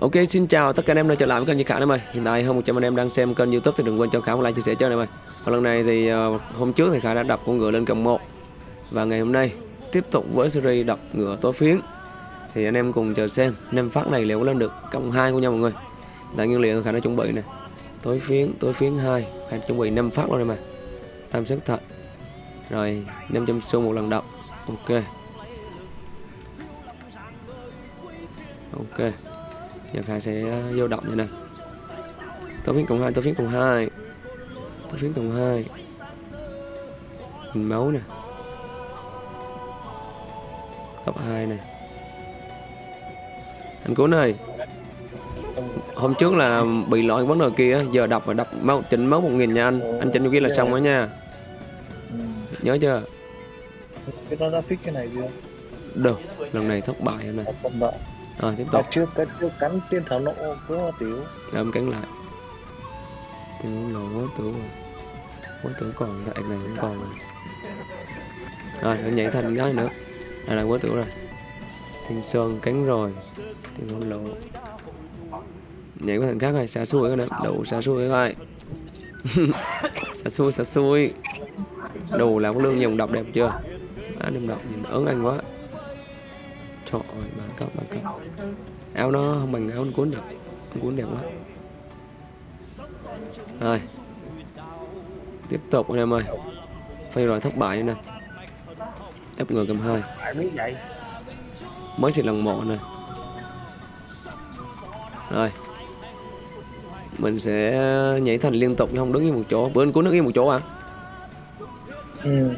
Ok xin chào tất cả anh em đã trở lại với kênh Như Khả em ơi Hiện tại hơn 100 anh em đang xem kênh youtube thì đừng quên cho Khả một like chia sẻ cho anh em ơi Và lần này thì uh, hôm trước thì Khả đã đập con ngựa lên cộng 1 Và ngày hôm nay tiếp tục với series đập ngựa tối phiến. Thì anh em cùng chờ xem năm phát này liệu có lên được cộng 2 của nhau mọi người. Tại nguyên liệu Khả đã chuẩn bị nè. Tối phiến, tối phiến 2 Khả đã chuẩn bị 5 phát luôn em mà. Tam sức thật. Rồi 500 xu một lần đập. Ok. Ok giờ khai sẽ vô động như này. Tôi phiến cộng hai tôi phiến cộng hai. Tôi phiến cộng hai. Hình máu nè. Cấp hai này anh cuốn ơi hôm trước là bị lỗi vấn đề kia giờ đọc và đọc máu chỉnh máu một nghìn nha anh. Anh chỉnh kia là xong rồi nha. Nhớ chưa? Cái nó đã fix cái này chưa? Được lần này thất bại em này rồi tiếp Cái tục. trước cái trước cắn tiên thảo nộ có tiểu. Rồi em cắn lại. Tiểu tưởng rồi. Quá tưởng còn lại này cũng còn rồi. Rồi nó nhảy thành cái nữa. Đây là quá tưởng rồi. Thiên sơn cắn rồi. Thiên hôn lộ nhảy qua thành khác này xa cái này đủ xa xui coi xa xui xa xui. Đủ là có lương dòng đọc đẹp chưa? Á đừng đọc nhìn ớn anh quá trời ơi bán cấp bán cấp áo nó không bằng áo anh cuốn được. Anh cuốn đẹp quá. Rồi. Tiếp tục anh em ơi. Phay rồi thất bại nè. Ép ngược cầm vậy? Mới xịt lần một này rồi. Mình sẽ nhảy thành liên tục không đứng yên một chỗ. Bữa anh cuốn đứng yên một chỗ à? Ừ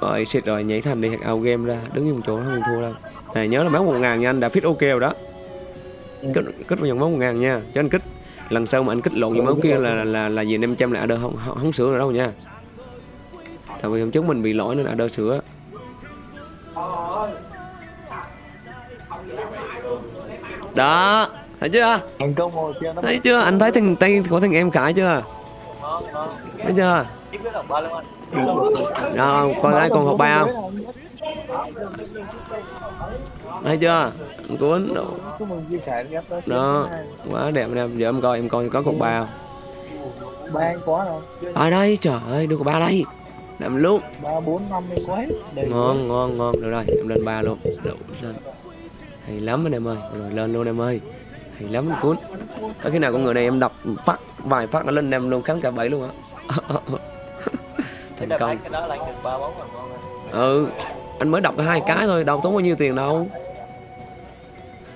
rồi xịt rồi nhảy thành đi out game ra đứng một chỗ không thua đâu. Này nhớ là máu một ngàn nha anh đã fit ok rồi đó. Kích kích vào dòng máu một ngàn nha cho anh kích. Lần sau mà anh kích lộn vào máu kia là là là gì 500 là đơ không, không không sửa nữa đâu nha. Tại vì hôm trước mình bị lỗi nên là đơ sửa. Đó thấy chưa? Thấy chưa? Anh thấy thằng tay của thằng em khải chưa? Thấy chưa đó con gái con học ba không? Thấy chưa? Anh cuốn đó, đó quá đẹp em giờ em coi em coi có cục ba không? Ba quá rồi. Ở đây trời ơi đưa cục ba đây. Làm năm anh quá hết. Đầy ngon ngon ngon. Được rồi em lên ba luôn. Đậu xanh hay lắm anh em ơi. Rồi lên luôn em ơi. Hay lắm cuốn. Có khi nào con người này em đập phát vài phát nó lên em luôn kháng cả bảy luôn á thành công. cái đó là anh được ba bốn lần ngon rồi. ừ anh mới đọc hai cái thôi đâu tốn bao nhiêu tiền đâu.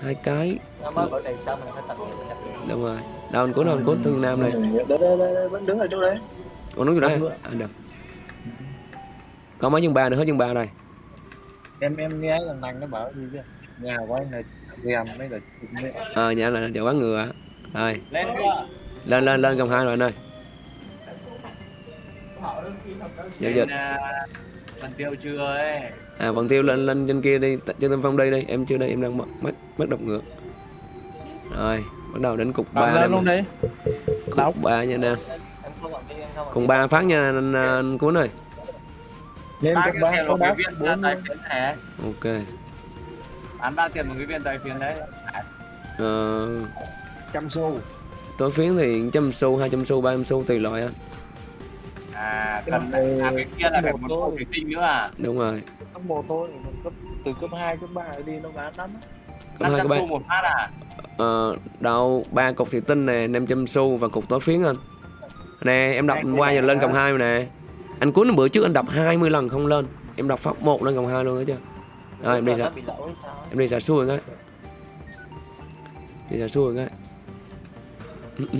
Hai cái. Nó mới bữa này sao mình phải tập mình tập luyện. đúng rồi. Đâu anh cuốn đâu anh cuốn thương nam này. Đây đây đây đây vẫn đứng ở chỗ đấy. Còn nói gì đấy anh được. Có mấy chương ba nữa hết chương ba này em em nghe lần này nó bảo gì chứ nhà của anh là ghem mấy là mấy ờ nhà là chợ quán ngựa. Rồi. Lên chưa lên lên lên cầm hai rồi anh ơi giao dịch phần tiêu chưa ấy? À bằng tiêu lên lên trên kia đi trên tâm phong đây đi em chưa đây em đang mất mất mất độc ngược. Rồi bắt đầu đến cục ba lên luôn đi. Cục ba nha nè. Cùng ba phát nha anh, anh cuốn ơi. Lên cấp ba có đáp viên bốn tài phiến này ok. Bán ba tiền một cái viên tài phiến đấy. Ờ, trăm xu. Tối phiến thì trăm xu hai trăm xu ba trăm xu tùy loại anh à cần à cái kia là phải một bộ thủy tinh nữa à? Đúng rồi. Cấp một thôi cấp từ cấp 2, cấp 3 đi nó bán lắm. Cấp hai cấp ba. Xu một phát à? Ờ, đâu ba cục thủy tinh nè 500 xu và cục tối phiến anh. Nè em đọc qua giờ lên cộng hai rồi nè. Anh cuốn bữa trước anh đọc 20 lần không lên. Em đọc phát một lên cộng hai luôn đó chưa rồi em đi sao? em đi xả xuôi cái. Đi xả xuôi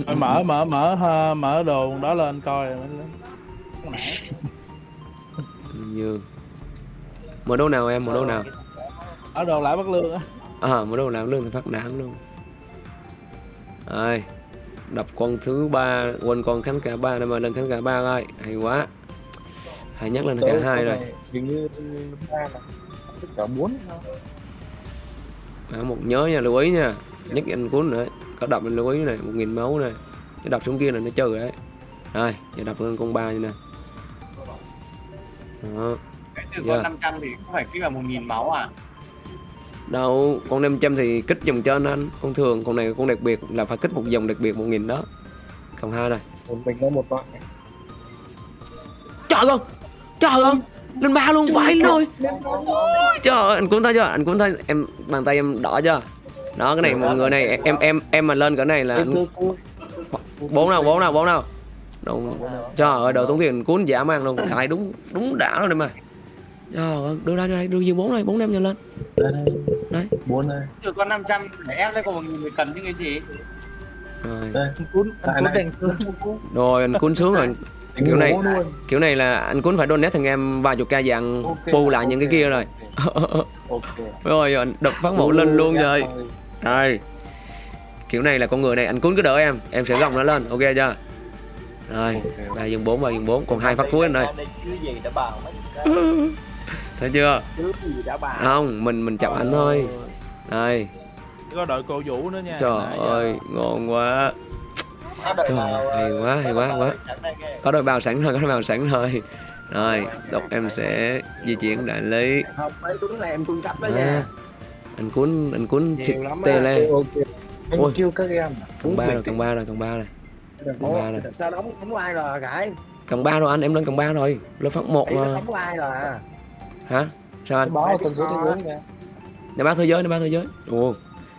Thôi mở mở mở ha, mở đồ đó lên coi như mở đâu nào em? Mở đâu nào? Ở đồ lại bắt lương á. À mở đâu nào? Lương thì phát đáng luôn. Rồi đập con thứ ba quên con cánh cả ba này mà lên cánh cả ba coi. Hay quá. Hay nhắc lên cả hai rồi. hình như ba là tất cả bốn à, một nhớ nha lưu ý nha. Nhắc anh cuốn nữa. Có đập anh lưu ý này một nghìn máu này. Cái đập xuống kia là nó chơi đấy. Rồi giờ đập lên con ba như nè đó cái từ Yeah. con 500 thì cũng phải kích vào 1.000 máu à? Đâu con 500 thì kích dòng trên anh. Con thường con này con đặc biệt là phải kích một dòng đặc biệt một nghìn đó. Cộng hai này một mình có một đoạn trời ơi trời ơi lên ba luôn phải rồi. Trời ơi anh cũng thấy chưa? Anh cũng thấy em bàn tay em đỏ chưa? Đó cái này mọi người này em em em mà lên cái này là bốn nào bốn nào bốn nào đúng trời ơi đồ tốn tiền cuốn giả mang luôn cài đúng đúng đã luôn đây mà. Trời ơi đưa đây đưa đây đưa dư bốn đây bốn em nhanh lên. Đấy. Bốn đây. Chứ con 500 để ép lấy còn một nghìn người cần chứ cái gì? Rồi. Đây Anh cuốn anh cuốn đèn xương rồi anh cuốn xuống rồi. Kiểu này- kiểu này là anh cuốn phải donate thằng em vài chục ca dạng Ok, bù lại những cái kia rồi. ok. Rồi anh đập phát một lên luôn rồi. Rồi Kiểu này là con người này anh cuốn cứ đỡ em Em sẽ gồng nó lên ok chưa Rồi ba dương bốn ba dương bốn. Còn hai phát cuối anh đây đây chứ gì đã bào mấy cái Thấy chưa? Chứ gì đã bà Không mình mình chọc anh thôi. Đây. Có đội cô vũ nữa nha. Trời ơi ngon quá. Đợi Trời, vào, hay ờ, quá, hay quá, quá. đợi đây Có đôi bào sẵn rồi có đôi bào sẵn rồi. Rồi đọc em sẽ di chuyển đại lý. Không mấy tuấn này em cung cấp đó à, nha. Anh cuốn anh cuốn tê lên Ôi. kêu các em Cộng ba rồi cộng ba rồi cộng ba rồi Ủa, sao đóng đóng ai rồi gái? Cộng ba rồi anh em lên cộng ba rồi. Lên phát một ấy nó mà. đóng ai rồi à? Hả? Sao anh? Báo tần số thế giới nè Này ba thế giới này ba thế giới. Ồ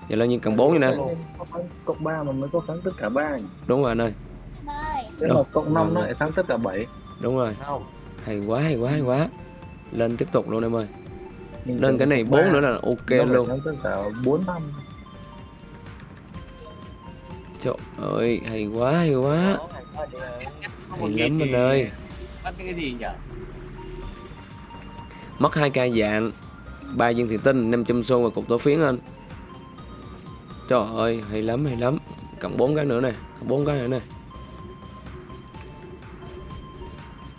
Vậy là như cộng bốn như nè. Cộng ba mà mới có thắng tất cả ba Đúng rồi anh ơi. Đâu? mà cộng năm nó Đâu? lại thắng tất cả bảy. Đúng rồi. Không. Hay quá hay quá hay quá. Lên tiếp tục luôn em ơi. Lên cái này cộng bốn ba nữa là ok nó phải luôn. thắng tất cả bốn năm Trời ơi hay quá hay quá. Hay lắm anh ơi. Bắt cái gì nhỉ Mất hai ca dạng ba viên thủy tinh 500 xu và cục tổ phiến anh. Trời ơi hay lắm hay lắm. Cộng bốn cái nữa này Cộng bốn cái nữa này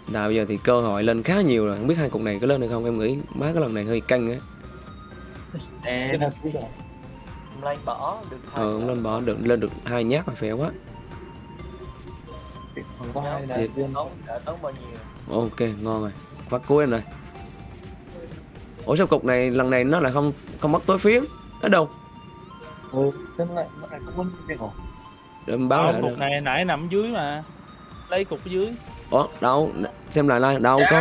Nào bây giờ thì cơ hội lên khá nhiều rồi. Không biết hai cục này có lên hay không Em nghĩ má cái lần này hơi căng á rồi Em lên bỏ được hai Ờ cái. lên bỏ được lên được hai nhát là phèo quá. Còn có hai Nhóm đại viên. Tốn đã tốn bao nhiêu? Ok ngon rồi. Phát cuối anh rồi. Ủa sao cục này lần này nó lại không không mất tối phiến ở đâu? Ừ thế lại nó lại không có cái để em báo lại cục này nãy nằm dưới mà. Lấy cục dưới. Ủa đâu? Xem lại like đâu có.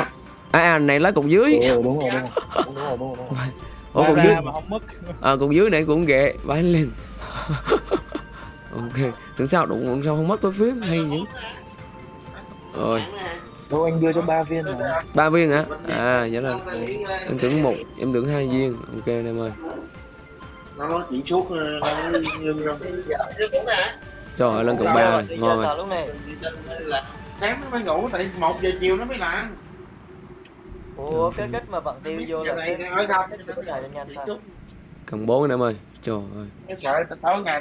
À, à này lấy cục dưới. Ừ đúng rồi đúng rồi. Đúng rồi đúng rồi, đúng rồi. Ủa ra dưới mà không mất. À, cục dưới này cũng ghệ vãi lên. Ok tưởng sao đụng sao không mất tối phiến hay vậy rồi. Đâu anh đưa cho ba viên mà. Ba viên hả? À vậy là em tưởng một em tưởng hai viên. Ok em ơi. Nó chỉ suốt nó nhưng rồi trời ơi lên cục ba ngon rồi. sáng nó mới ngủ tại một giờ chiều nó mới làm ủa cái cách mà vận tiêu vô là cái nhanh thôi cần bốn em ơi. Trời ơi.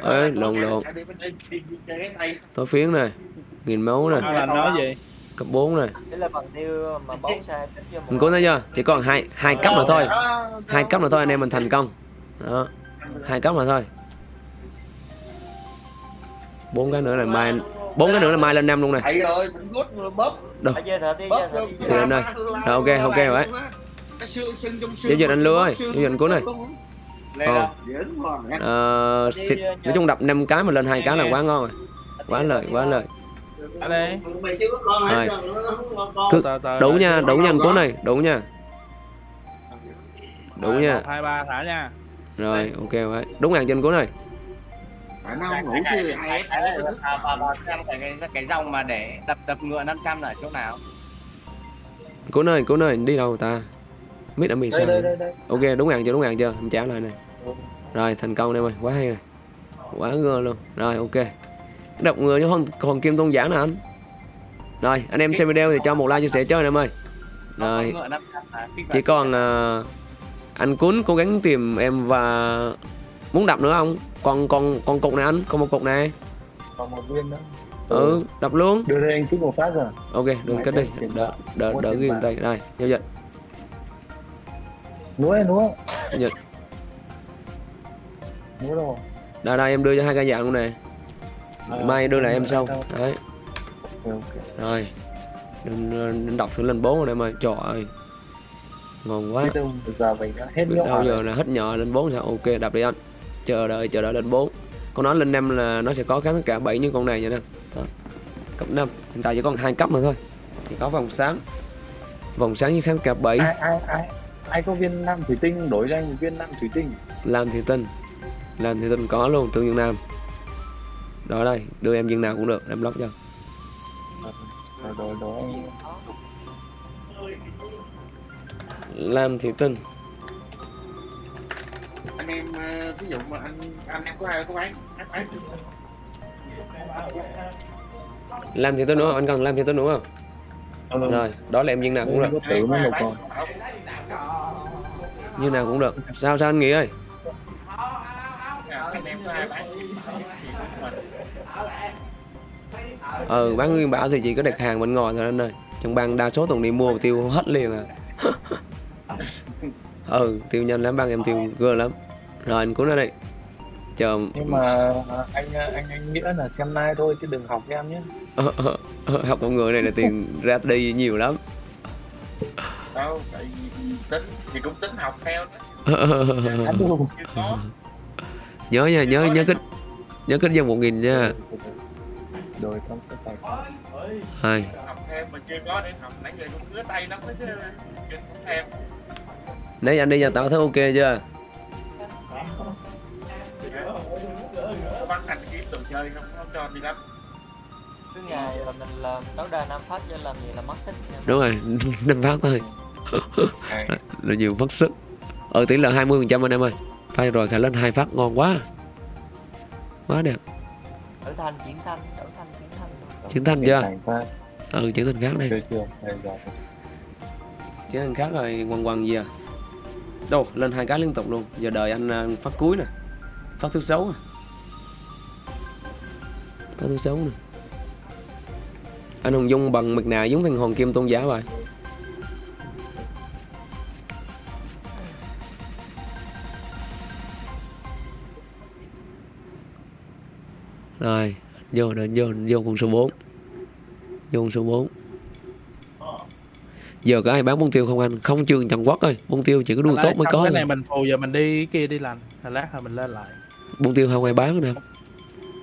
Ê, lộn lộn. tối phiến này nghìn máu này. Nó là nói gì cấp 4 này. Là vận tiêu mà bóng sai tích vô mình cố thấy chưa? Chỉ còn hai hai cấp nữa thôi. hai cấp nữa thôi anh em mình thành công. Đó. Hai cấp nữa thôi. Bốn cái nữa là mai bốn cái nữa là mai lên năm luôn này. Thầy ơi mình rút rồi bóp. Đi Xin anh ơi. Rồi, ok, ok rồi. xương Giao dịch anh Lưu ơi, giao dịch anh Cuốn ơi. lên Ờ. rồi ờ, xịt nói chung đập năm cái mà lên hai cái là quá ngon rồi. Quá lời quá lời Rồi. Cứ đủ nha đủ nha anh cố này đủ nha. Đủ Rồi, nha hai ba thả nha. Rồi ok vậy. Đúng hàng trên cố này Phải nó không ngủ chứ. ai À, bà, bà xem cái, cái, cái dòng mà để đập đập ngựa 500 là ở chỗ nào? Cố nơi cố nơi đi đâu ta? Mít ở mì đây sao ok đúng hàng chưa đúng hàng chưa? Em trả lại này rồi thành công em ơi quá hay này quá ngơ luôn. Rồi ok. Đọc người cho con còn kim tôn giả nè anh. Rồi anh em xem video thì cho một like chia sẻ cho anh em ơi rồi ngựa 500 là kích chỉ còn à, anh cuốn cố gắng tìm em và muốn đập nữa không? Còn còn còn cục này anh còn một cục này. Còn một viên nữa. Ừ đập luôn. Đưa đây anh kích một phát rồi. Ok đừng kết đi. đỡ đỡ đỡ ghi tay. Đây giao dịch. Núa núa Dịch. núa đâu đây đây em đưa cho hai cái dạng luôn nè. À, mai đưa lại em sau. đấy. Rồi. Đừng, đừng đọc thử lên bốn rồi em ơi trời ơi. Ngon quá. Giờ mình hết đâu giờ rồi là hết nhỏ lên 4 sao? Ok đập đi anh chờ đợi chờ đợi lên 4 con nói lên 5 là nó sẽ có kháng tất cả 7 như con này vậy nè đó. cấp 5 hiện tại chỉ còn hai cấp mà thôi. Thì có vòng sáng. Vòng sáng với kháng cả 7 ai ai ai ai có viên nam thủy tinh? Đổi ra một viên nam thủy tinh. Làm thì tinh. Làm thì tinh có luôn tương dương nam. Đó đây đưa em viên nào cũng được em lóc cho làm thì tinh anh em ờ, ví dụ mà anh anh em có ai có bán bán bán làm thì đúng không anh cần làm thì tinh đúng không? Ờ, rồi đó là em viên nào cũng được. Tử mới một con viên nào cũng được. Sao sao anh nghĩ ơi? Anh em có ai bán ừ bán nguyên bảo thì chỉ có đặt hàng bên ngoài thôi anh ơi. Trong bang đa số toàn đi mua tiêu hết liền à. Ừ tiêu nhanh lắm bang em tiêu gơ lắm rồi anh cuốn ra đây chờ. Nhưng mà anh anh anh nghĩa là xem nay thôi chứ đừng học em nhé. Ờ, ờ, ờ, học con người này là tiền ra đi nhiều lắm. Đâu tại vì tính thì cũng tính học theo đó. Có. Nhớ nha nhớ nhớ kích nhớ kích dân một nghìn nha. Rồi trong cái tài hai. Học thêm mà chưa có để học nãy giờ cũng ngứa tay lắm đó chứ. Không thêm. Nãy anh đi nhà tao thấy ok chưa chơi không không cho đi lắm cứ ngày là mình làm tối đa năm phát cho làm gì là mất sức đúng rồi năm phát thôi. Là nhiều mất sức. Ở tỷ lệ 20 phần trăm anh em ơi. Phay rồi khả lên hai phát ngon quá. Quá đẹp. Đổi thành chuyển thanh đổi thành chuyển thanh Chiến thanh chưa? Ừ chuyển thành khác đây. Chưa chưa. Đây rồi. Chuyển thành khác rồi quằn quằn gì à? Đâu lên hai cái liên tục luôn. Giờ đợi anh à, phát cuối nè. Phát thứ sáu à phát thứ sáu nè. Anh hùng dung bằng mực nào giống thằng hoàng kim tôn giá vậy? Rồi vô đến vô vô con số 4 vô con số 4 giờ có ai bán bông tiêu không anh? Không trường Trần Quốc ơi bông tiêu chỉ có đua Hồi tốt mới có cái này mình phù giờ mình đi kia đi lành Hồi lát rồi mình lên lại. Bông tiêu không ai bán nữa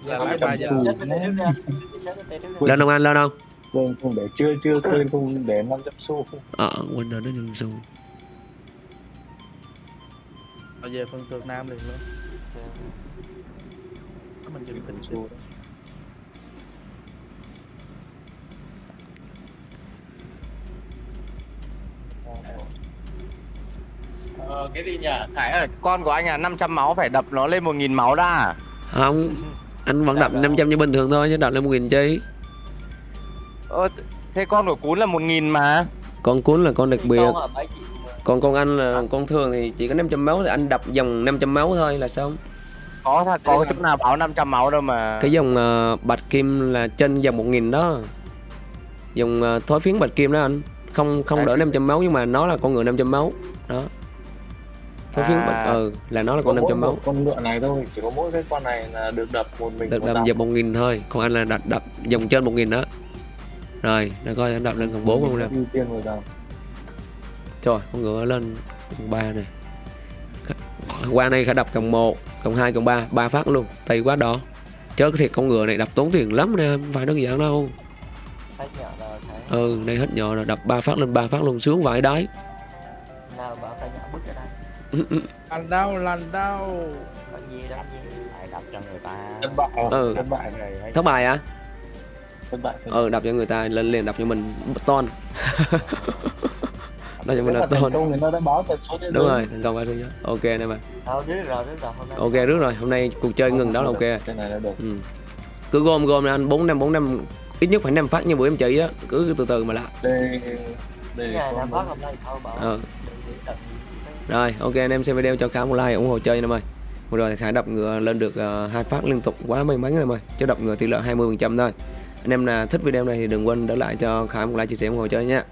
Lên lại có ba giờ cái cái lên không anh lên không quên không để chưa chưa quên không để 500 xu. Ờ quên rồi nó đừng xu. Rồi về phân tược nam liền luôn. Mình dừng tính xu Ờ, cái gì nhỉ? Ơi, con của anh à 500 máu phải đập nó lên 1000 máu đã. không anh vẫn đập 500 như bình thường thôi chứ đập lên một nghìn chi? Ờ, thế con của cún là 1000 mà. con cuốn là con đặc biệt. Còn con anh là con thường thì chỉ có 500 máu thì anh đập dòng 500 máu thôi là xong. Có thật có chỗ nào báo 500 máu đâu mà. cái dòng ờ, bạch kim là trên dòng 1000 đó. Dòng ờ, thối phiến bạch kim đó anh. Không không đỡ 500 máu nhưng mà nó là con ngựa 500 máu. Đó thối phiến bạch À. ừ là nó là con mỗi 500 máu một con ngựa này thôi chỉ có mỗi cái con này là được đập một mình được một đập đập. dòng 1000 thôi còn anh là đập đập dòng trên 1000 đó rồi để coi anh đập lên còn 4 không nè Trời, con ngựa lên cộng 3 này. Qua này khả đập cộng 1, cộng 2, cộng 3, 3 phát luôn. Tay quá đỏ. Chớ cái thiệt con ngựa này đập tốn tiền lắm nè, không phải đơn giản đâu. Ừ, đây hết nhỏ rồi, đập 3 phát lên 3 phát luôn sướng vãi đáy. Lành đau, lành đau còn gì đâu gì Phải đập cho người ta. thất bại Ừ. thất bại Thất bài à? thất bại Ừ, đập cho người ta lên liền đập cho mình ton. đập cho mình là số thế Đúng rồi, thành công ba thứ nhất. Ok nè đâu nay Ok rước rồi, hôm nay cuộc chơi ngừng đó là ok. cái này là được Ừ. Cứ gom gom là anh 4 năm 4 năm ít nhất phải 5 phát như bữa em chỉ á, cứ từ từ mà làm. đây đây năm một- phát hôm nay thôi bảo rồi, ok anh em xem video cho Khải một like ủng hộ chơi anh em ơi. Vừa rồi khả Khải đập ngựa lên được ờ, hai phát liên tục quá may mắn anh em ơi. Chứ đập ngựa tỷ lệ 20% thôi. Anh em là thích video này thì đừng quên để lại cho Khải một like chia sẻ ủng hộ chơi nha.